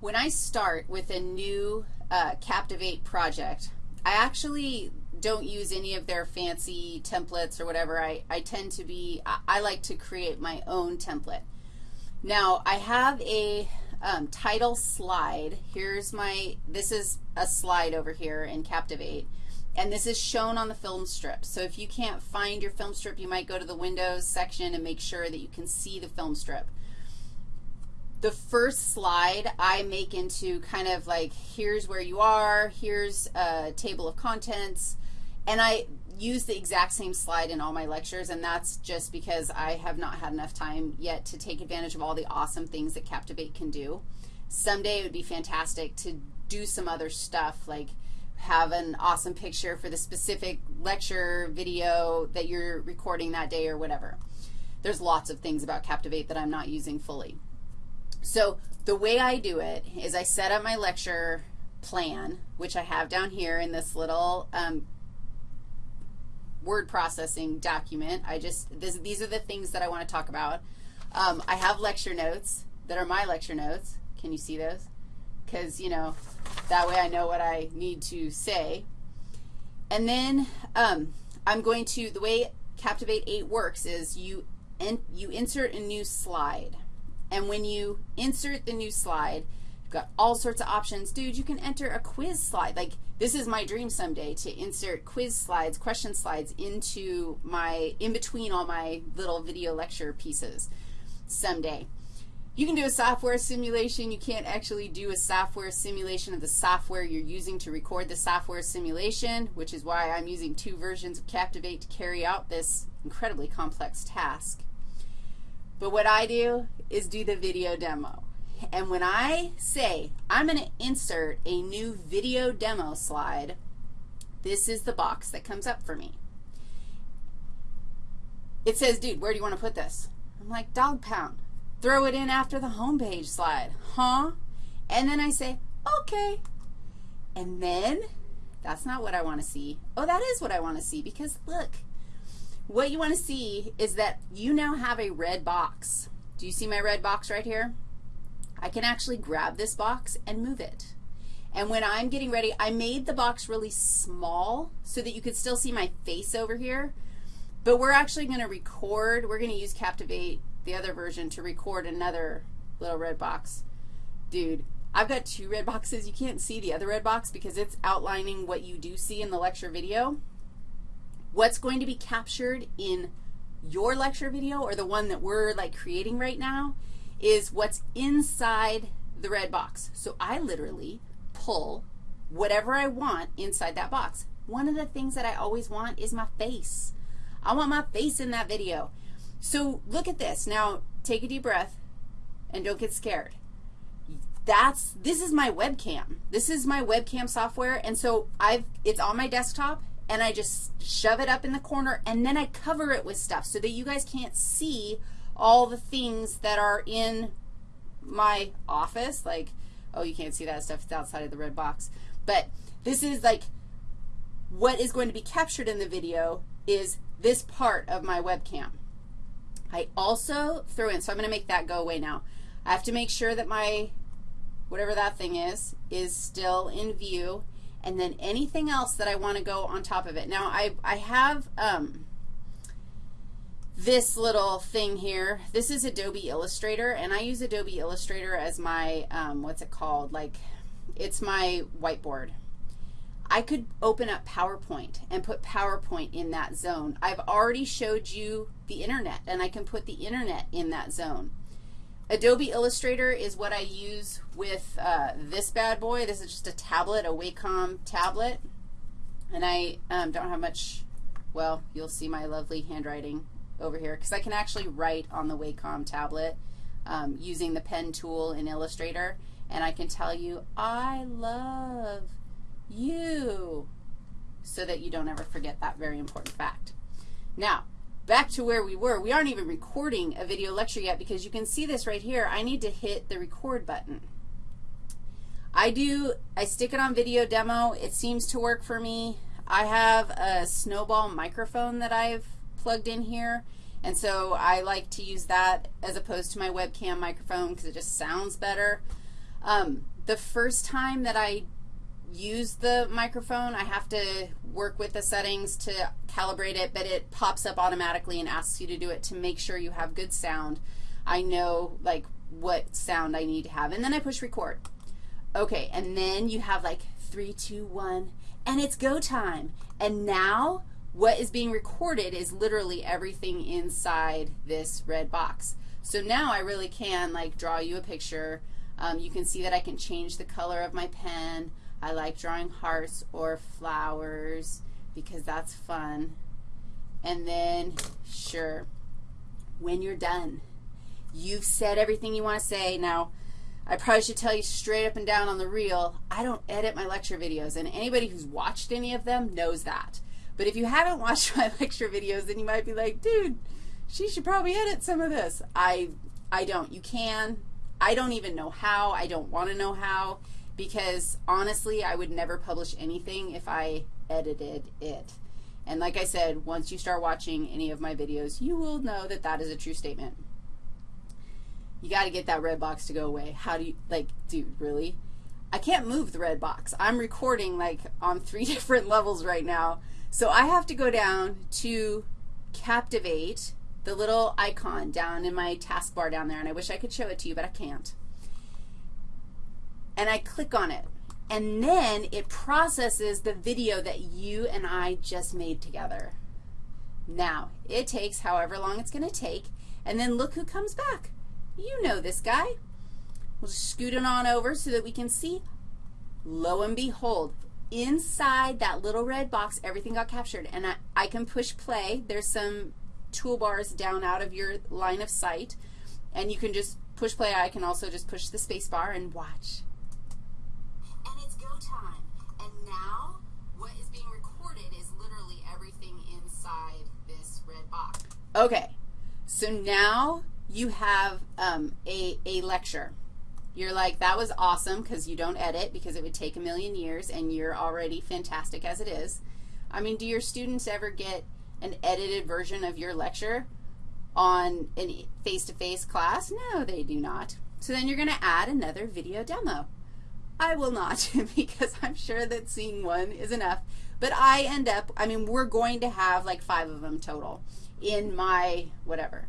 When I start with a new uh, Captivate project, I actually don't use any of their fancy templates or whatever. I, I tend to be, I, I like to create my own template. Now, I have a um, title slide. Here's my, this is a slide over here in Captivate, and this is shown on the film strip. So if you can't find your film strip, you might go to the Windows section and make sure that you can see the film strip. The first slide I make into kind of like here's where you are, here's a table of contents, and I use the exact same slide in all my lectures, and that's just because I have not had enough time yet to take advantage of all the awesome things that Captivate can do. Someday it would be fantastic to do some other stuff like have an awesome picture for the specific lecture video that you're recording that day or whatever. There's lots of things about Captivate that I'm not using fully. So the way I do it is I set up my lecture plan, which I have down here in this little um, word processing document. I just, this, these are the things that I want to talk about. Um, I have lecture notes that are my lecture notes. Can you see those? Because, you know, that way I know what I need to say. And then um, I'm going to, the way Captivate 8 works is you, in, you insert a new slide. And when you insert the new slide, you've got all sorts of options. Dude, you can enter a quiz slide. Like, this is my dream someday to insert quiz slides, question slides into my, in between all my little video lecture pieces someday. You can do a software simulation. You can't actually do a software simulation of the software you're using to record the software simulation, which is why I'm using two versions of Captivate to carry out this incredibly complex task. But what I do is do the video demo. And when I say I'm going to insert a new video demo slide, this is the box that comes up for me. It says, dude, where do you want to put this? I'm like, dog pound. Throw it in after the home page slide. Huh? And then I say, okay. And then that's not what I want to see. Oh, that is what I want to see because look, what you want to see is that you now have a red box. Do you see my red box right here? I can actually grab this box and move it. And when I'm getting ready, I made the box really small so that you could still see my face over here. But we're actually going to record. We're going to use Captivate, the other version, to record another little red box. Dude, I've got two red boxes. You can't see the other red box because it's outlining what you do see in the lecture video. What's going to be captured in your lecture video or the one that we're like creating right now is what's inside the red box. So I literally pull whatever I want inside that box. One of the things that I always want is my face. I want my face in that video. So look at this. Now take a deep breath and don't get scared. That's, this is my webcam. This is my webcam software, and so I've, it's on my desktop, and I just shove it up in the corner, and then I cover it with stuff so that you guys can't see all the things that are in my office. Like, oh, you can't see that stuff. It's outside of the red box. But this is like what is going to be captured in the video is this part of my webcam. I also throw in, so I'm going to make that go away now. I have to make sure that my, whatever that thing is, is still in view and then anything else that I want to go on top of it. Now, I, I have um, this little thing here. This is Adobe Illustrator, and I use Adobe Illustrator as my, um, what's it called? Like, it's my whiteboard. I could open up PowerPoint and put PowerPoint in that zone. I've already showed you the Internet, and I can put the Internet in that zone. Adobe Illustrator is what I use with uh, this bad boy. This is just a tablet, a Wacom tablet. And I um, don't have much, well, you'll see my lovely handwriting over here because I can actually write on the Wacom tablet um, using the pen tool in Illustrator. And I can tell you, I love you so that you don't ever forget that very important fact. Now, back to where we were. We aren't even recording a video lecture yet because you can see this right here. I need to hit the record button. I do, I stick it on video demo. It seems to work for me. I have a snowball microphone that I've plugged in here, and so I like to use that as opposed to my webcam microphone because it just sounds better. Um, the first time that I use the microphone, I have to work with the settings to calibrate it, but it pops up automatically and asks you to do it to make sure you have good sound. I know, like, what sound I need to have. And then I push record. Okay, and then you have like three, two, one, and it's go time. And now what is being recorded is literally everything inside this red box. So now I really can like draw you a picture. Um, you can see that I can change the color of my pen. I like drawing hearts or flowers because that's fun. And then, sure, when you're done, you've said everything you want to say. Now, I probably should tell you straight up and down on the reel, I don't edit my lecture videos, and anybody who's watched any of them knows that. But if you haven't watched my lecture videos, then you might be like, dude, she should probably edit some of this. I, I don't. You can. I don't even know how. I don't want to know how because honestly, I would never publish anything if I edited it. And like I said, once you start watching any of my videos, you will know that that is a true statement. You got to get that red box to go away. How do you, like, dude, really? I can't move the red box. I'm recording, like, on three different levels right now. So I have to go down to Captivate, the little icon down in my taskbar down there, and I wish I could show it to you, but I can't. And I click on it. And then it processes the video that you and I just made together. Now, it takes however long it's going to take, and then look who comes back. You know this guy. We'll scoot it on over so that we can see. Lo and behold, inside that little red box, everything got captured. And I, I can push play. There's some toolbars down out of your line of sight. And you can just push play. I can also just push the space bar and watch. Now what is being recorded is literally everything inside this red box. Okay. So now you have um, a, a lecture. You're like, that was awesome because you don't edit because it would take a million years and you're already fantastic as it is. I mean, do your students ever get an edited version of your lecture on a face-to-face -face class? No, they do not. So then you're going to add another video demo. I will not because I'm sure that seeing one is enough. But I end up, I mean, we're going to have like five of them total in my whatever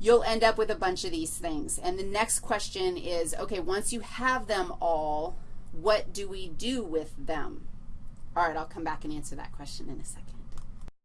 you'll end up with a bunch of these things. And the next question is, okay, once you have them all, what do we do with them? All right, I'll come back and answer that question in a second.